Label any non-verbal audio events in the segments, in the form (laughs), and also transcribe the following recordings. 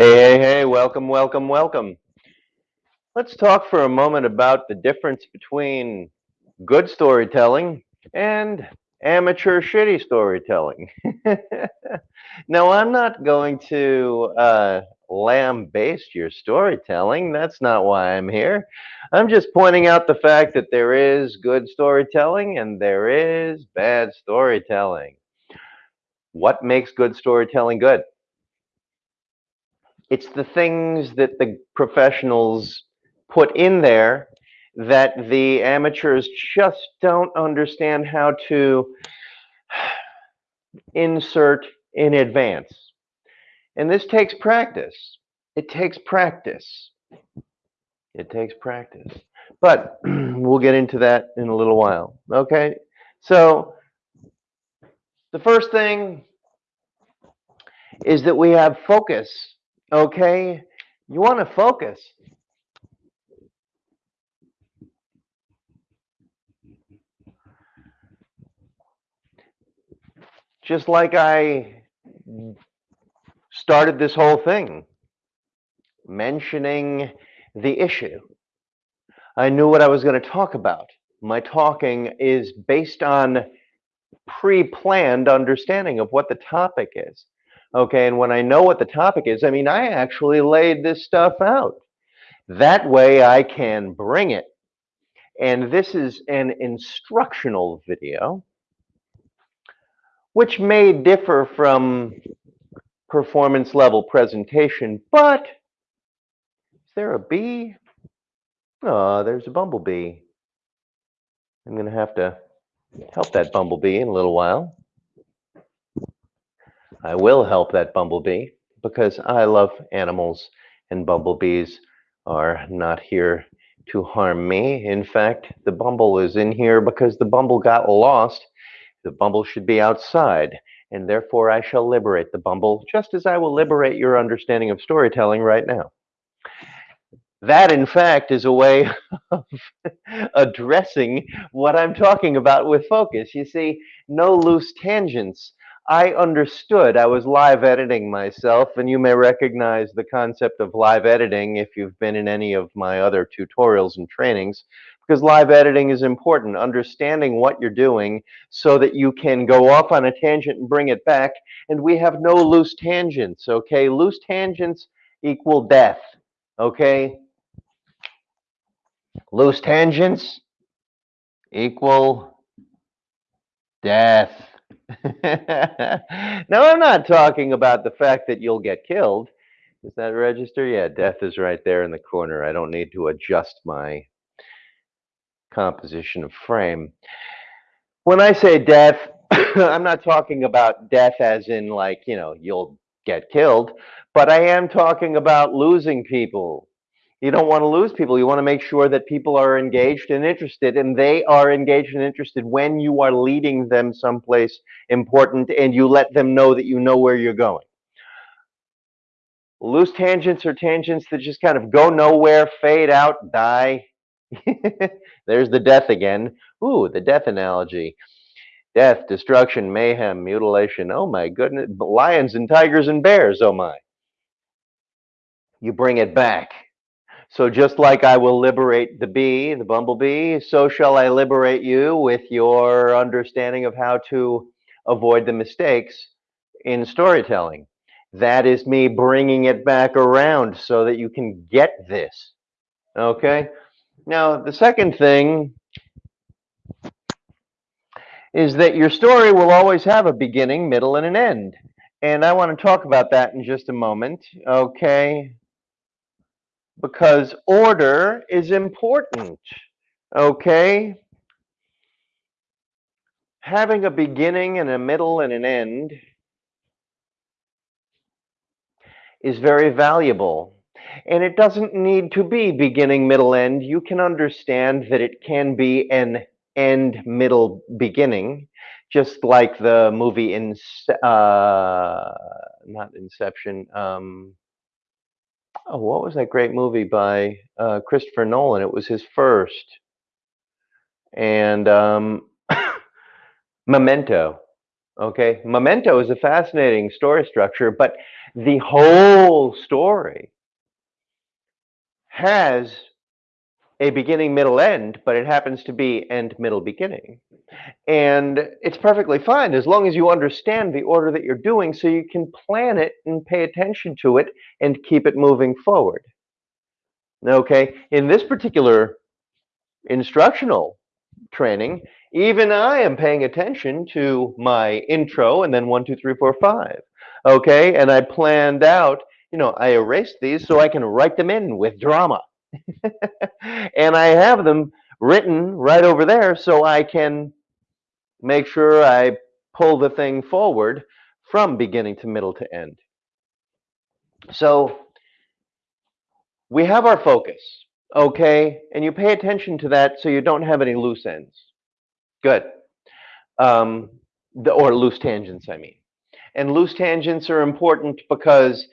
Hey, hey, hey, welcome, welcome, welcome. Let's talk for a moment about the difference between good storytelling and amateur shitty storytelling. (laughs) now, I'm not going to uh, lambaste your storytelling. That's not why I'm here. I'm just pointing out the fact that there is good storytelling and there is bad storytelling. What makes good storytelling good? It's the things that the professionals put in there that the amateurs just don't understand how to (sighs) insert in advance. And this takes practice. It takes practice. It takes practice. But (clears throat) we'll get into that in a little while. Okay? So, the first thing is that we have focus Okay? You want to focus. Just like I started this whole thing mentioning the issue. I knew what I was going to talk about. My talking is based on pre-planned understanding of what the topic is. Okay, and when I know what the topic is, I mean, I actually laid this stuff out. That way I can bring it. And this is an instructional video, which may differ from performance level presentation, but is there a bee? Oh, there's a bumblebee. I'm going to have to help that bumblebee in a little while. I will help that bumblebee because I love animals and bumblebees are not here to harm me. In fact, the bumble is in here because the bumble got lost. The bumble should be outside, and therefore I shall liberate the bumble, just as I will liberate your understanding of storytelling right now. That, in fact, is a way (laughs) of addressing what I'm talking about with focus. You see, no loose tangents I understood. I was live editing myself, and you may recognize the concept of live editing if you've been in any of my other tutorials and trainings, because live editing is important, understanding what you're doing so that you can go off on a tangent and bring it back, and we have no loose tangents, okay? Loose tangents equal death, okay? Loose tangents equal death. (laughs) now, I'm not talking about the fact that you'll get killed. Is that register? Yeah, death is right there in the corner. I don't need to adjust my composition of frame. When I say death, (coughs) I'm not talking about death as in like, you know, you'll get killed, but I am talking about losing people, you don't want to lose people. You want to make sure that people are engaged and interested, and they are engaged and interested when you are leading them someplace important and you let them know that you know where you're going. Loose tangents are tangents that just kind of go nowhere, fade out, die. (laughs) There's the death again. Ooh, the death analogy. Death, destruction, mayhem, mutilation. Oh my goodness. Lions and tigers and bears. Oh my. You bring it back so just like I will liberate the bee, the bumblebee, so shall I liberate you with your understanding of how to avoid the mistakes in storytelling. That is me bringing it back around so that you can get this. Okay? Now, the second thing is that your story will always have a beginning, middle, and an end. And I want to talk about that in just a moment. Okay? Because order is important. Okay? Having a beginning and a middle and an end is very valuable. And it doesn't need to be beginning, middle, end. You can understand that it can be an end, middle, beginning, just like the movie in, uh, not Inception, um, Oh, what was that great movie by uh, Christopher Nolan? It was his first. And um, (laughs) Memento. Okay, Memento is a fascinating story structure, but the whole story has a beginning, middle, end, but it happens to be end, middle, beginning. And it's perfectly fine as long as you understand the order that you're doing so you can plan it and pay attention to it and keep it moving forward. Okay, in this particular instructional training, even I am paying attention to my intro and then one, two, three, four, five. Okay, and I planned out, you know, I erased these so I can write them in with drama. (laughs) and I have them written right over there so I can make sure I pull the thing forward from beginning to middle to end. So we have our focus, okay? And you pay attention to that so you don't have any loose ends. Good. Um, the, or loose tangents, I mean. And loose tangents are important because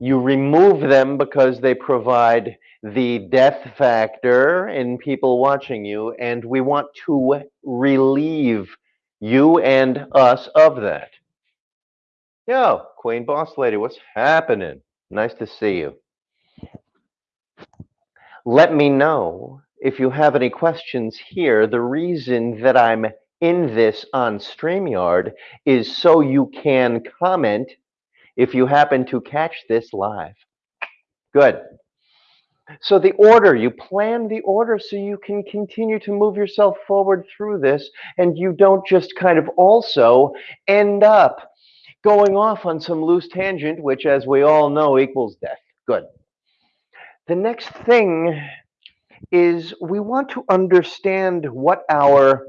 you remove them because they provide the death factor in people watching you, and we want to relieve you and us of that. Yo, Queen Boss Lady, what's happening? Nice to see you. Let me know if you have any questions here. The reason that I'm in this on StreamYard is so you can comment if you happen to catch this live. Good. So the order, you plan the order so you can continue to move yourself forward through this and you don't just kind of also end up going off on some loose tangent, which as we all know equals death. Good. The next thing is we want to understand what our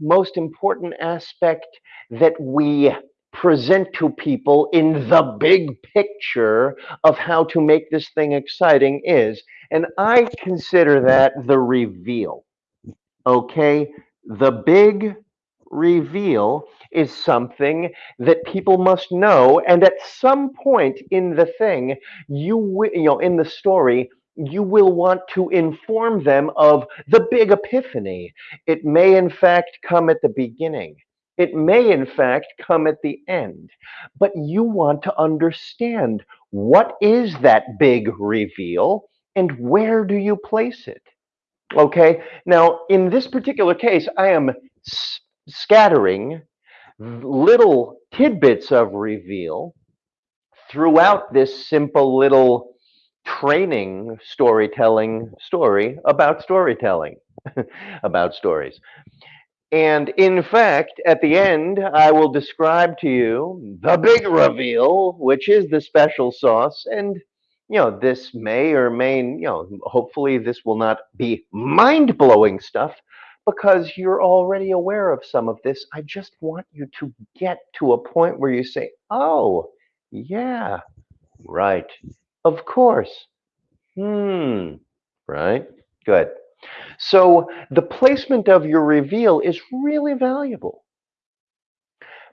most important aspect that we present to people in the big picture of how to make this thing exciting is. And I consider that the reveal. Okay? The big reveal is something that people must know. And at some point in the thing, you, you know, in the story, you will want to inform them of the big epiphany. It may, in fact, come at the beginning. It may, in fact, come at the end. But you want to understand what is that big reveal and where do you place it? Okay, now in this particular case, I am scattering little tidbits of reveal throughout this simple little training storytelling story about storytelling, (laughs) about stories. And in fact, at the end, I will describe to you the big reveal, which is the special sauce. And, you know, this may or may, you know, hopefully this will not be mind blowing stuff because you're already aware of some of this. I just want you to get to a point where you say, oh, yeah, right, of course, hmm, right, good. So the placement of your reveal is really valuable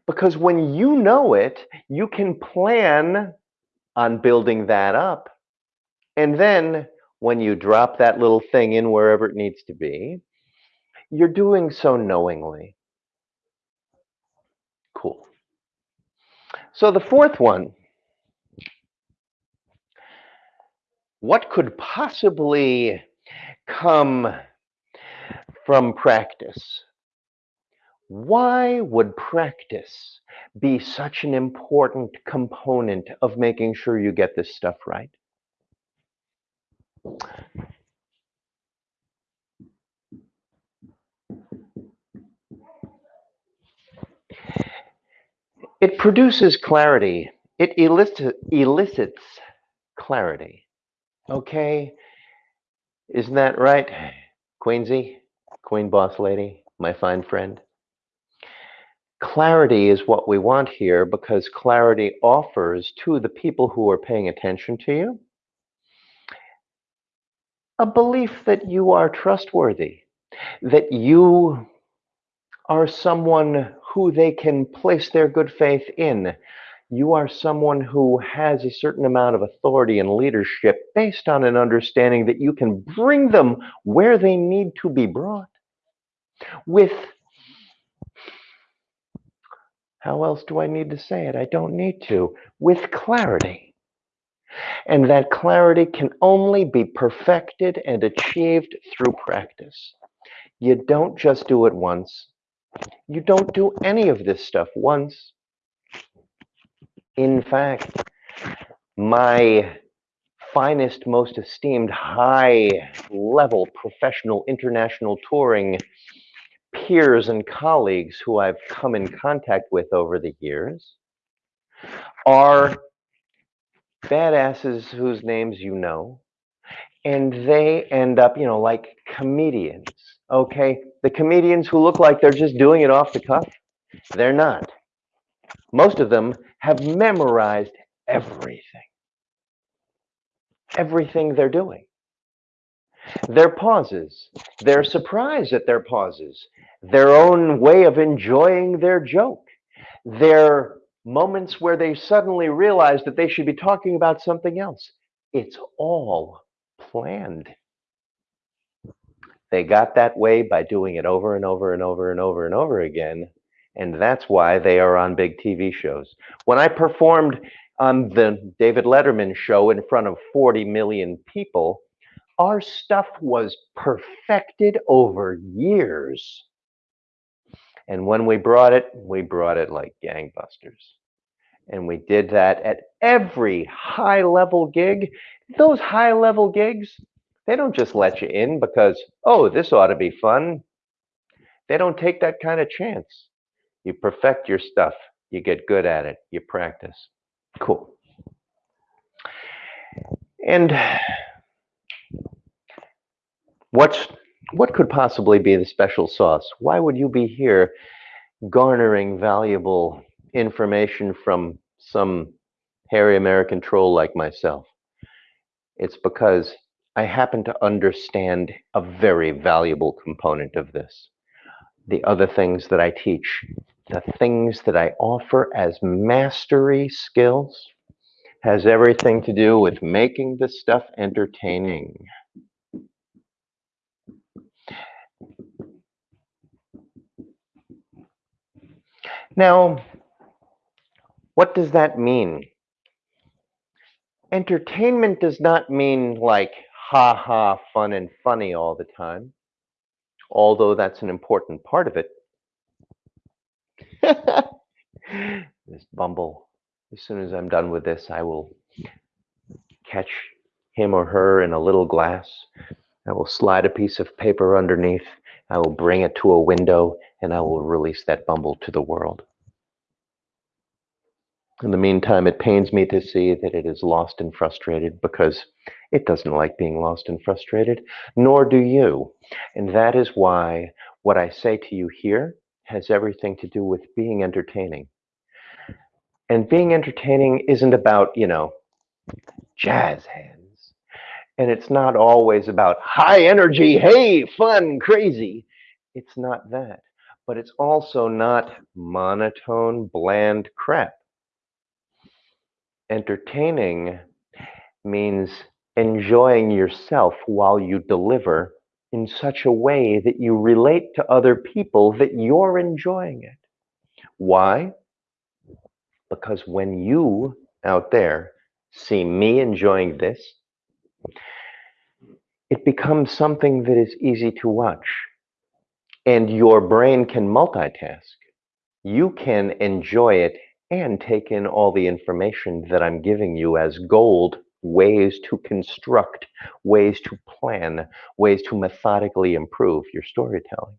because when you know it, you can plan on building that up. And then when you drop that little thing in wherever it needs to be, you're doing so knowingly. Cool. So the fourth one, what could possibly come from practice. Why would practice be such an important component of making sure you get this stuff right? It produces clarity. It elicit, elicits clarity. Okay? Isn't that right, Queensy? Queen Boss Lady, my fine friend? Clarity is what we want here because clarity offers to the people who are paying attention to you a belief that you are trustworthy, that you are someone who they can place their good faith in, you are someone who has a certain amount of authority and leadership based on an understanding that you can bring them where they need to be brought with How else do I need to say it? I don't need to. With clarity. And that clarity can only be perfected and achieved through practice. You don't just do it once. You don't do any of this stuff once. In fact, my finest, most esteemed, high level professional international touring peers and colleagues who I've come in contact with over the years are badasses whose names you know, and they end up, you know, like comedians. Okay, the comedians who look like they're just doing it off the cuff, they're not. Most of them have memorized everything, everything they're doing. Their pauses, their surprise at their pauses, their own way of enjoying their joke, their moments where they suddenly realize that they should be talking about something else. It's all planned. They got that way by doing it over and over and over and over and over again. And that's why they are on big TV shows. When I performed on the David Letterman show in front of 40 million people, our stuff was perfected over years. And when we brought it, we brought it like gangbusters. And we did that at every high level gig. Those high level gigs, they don't just let you in because, oh, this ought to be fun. They don't take that kind of chance. You perfect your stuff, you get good at it, you practice. Cool. And what's what could possibly be the special sauce? Why would you be here garnering valuable information from some hairy American troll like myself? It's because I happen to understand a very valuable component of this. The other things that I teach, the things that I offer as mastery skills, has everything to do with making the stuff entertaining. Now, what does that mean? Entertainment does not mean like ha ha, fun and funny all the time, although that's an important part of it. (laughs) this Bumble, as soon as I'm done with this, I will catch him or her in a little glass. I will slide a piece of paper underneath. I will bring it to a window and I will release that Bumble to the world. In the meantime, it pains me to see that it is lost and frustrated because it doesn't like being lost and frustrated, nor do you. And that is why what I say to you here has everything to do with being entertaining. And being entertaining isn't about, you know, jazz hands. And it's not always about high energy, hey, fun, crazy. It's not that. But it's also not monotone, bland crap entertaining means enjoying yourself while you deliver in such a way that you relate to other people that you're enjoying it. Why? Because when you out there see me enjoying this, it becomes something that is easy to watch. And your brain can multitask. You can enjoy it and take in all the information that I'm giving you as gold ways to construct, ways to plan, ways to methodically improve your storytelling.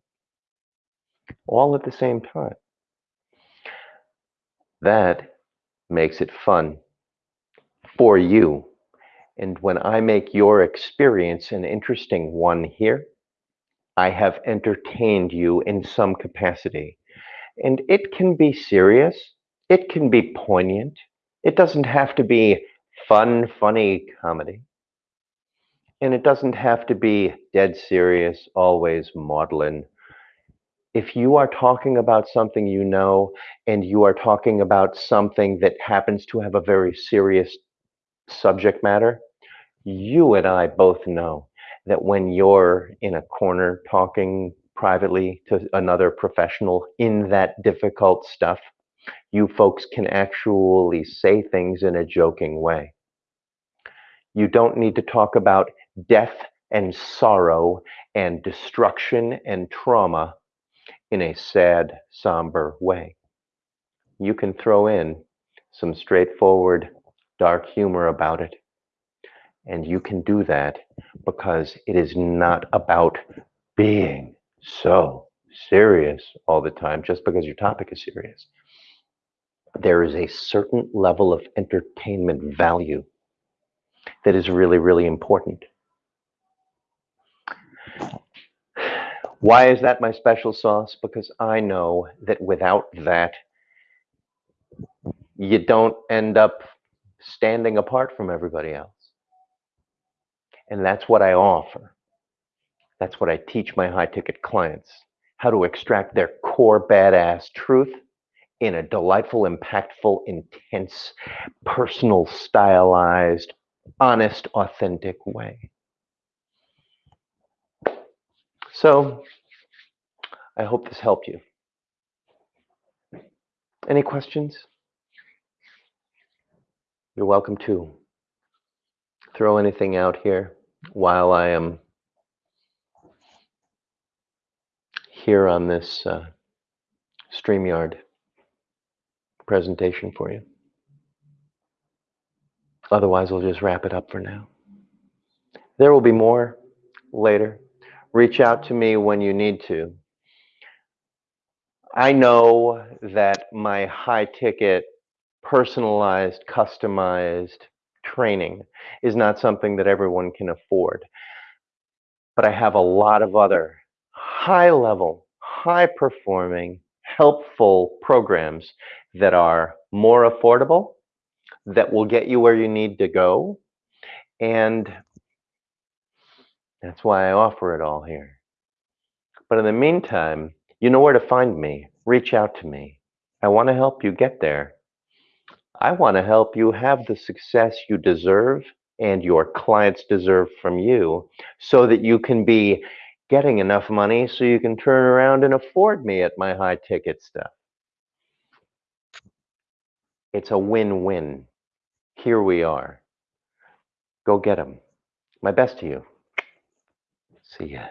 All at the same time. That makes it fun for you. And when I make your experience an interesting one here, I have entertained you in some capacity. And it can be serious it can be poignant. It doesn't have to be fun, funny comedy. And it doesn't have to be dead serious, always maudlin. If you are talking about something you know, and you are talking about something that happens to have a very serious subject matter, you and I both know that when you're in a corner talking privately to another professional in that difficult stuff, You folks can actually say things in a joking way. You don't need to talk about death and sorrow and destruction and trauma in a sad, somber way. You can throw in some straightforward, dark humor about it. And you can do that because it is not about being so serious all the time just because your topic is serious. There is a certain level of entertainment value that is really, really important. Why is that my special sauce? Because I know that without that, you don't end up standing apart from everybody else. And that's what I offer. That's what I teach my high ticket clients how to extract their core badass truth in a delightful, impactful, intense, personal, stylized, honest, authentic way. So, I hope this helped you. Any questions? You're welcome to throw anything out here while I am here on this uh, StreamYard presentation for you. Otherwise, we'll just wrap it up for now. There will be more later. Reach out to me when you need to. I know that my high ticket, personalized, customized training is not something that everyone can afford. But I have a lot of other high level, high performing, helpful programs that are more affordable, that will get you where you need to go. And that's why I offer it all here. But in the meantime, you know where to find me. Reach out to me. I want to help you get there. I want to help you have the success you deserve and your clients deserve from you so that you can be getting enough money so you can turn around and afford me at my high ticket stuff. It's a win win. Here we are. Go get them. My best to you. See ya.